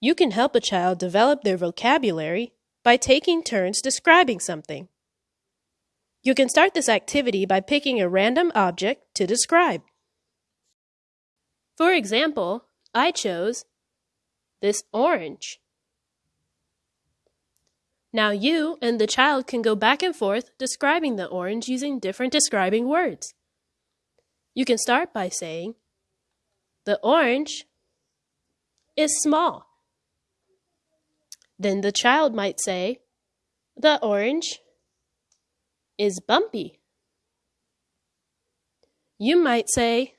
You can help a child develop their vocabulary by taking turns describing something. You can start this activity by picking a random object to describe. For example, I chose this orange. Now you and the child can go back and forth describing the orange using different describing words. You can start by saying, The orange is small. Then the child might say, The orange is bumpy. You might say,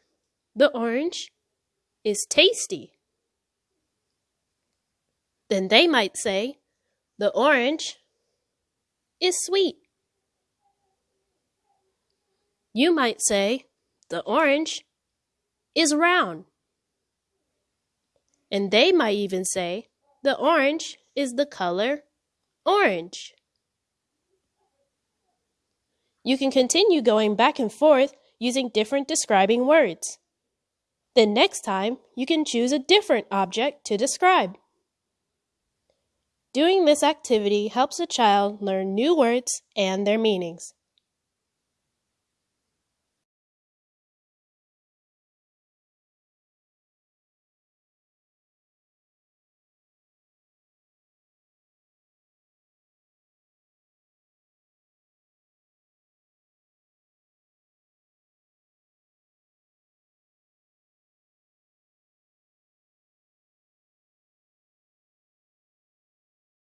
The orange is tasty. Then they might say, The orange is sweet. You might say, The orange is round. And they might even say, The orange is the color orange. You can continue going back and forth using different describing words. Then next time, you can choose a different object to describe. Doing this activity helps a child learn new words and their meanings.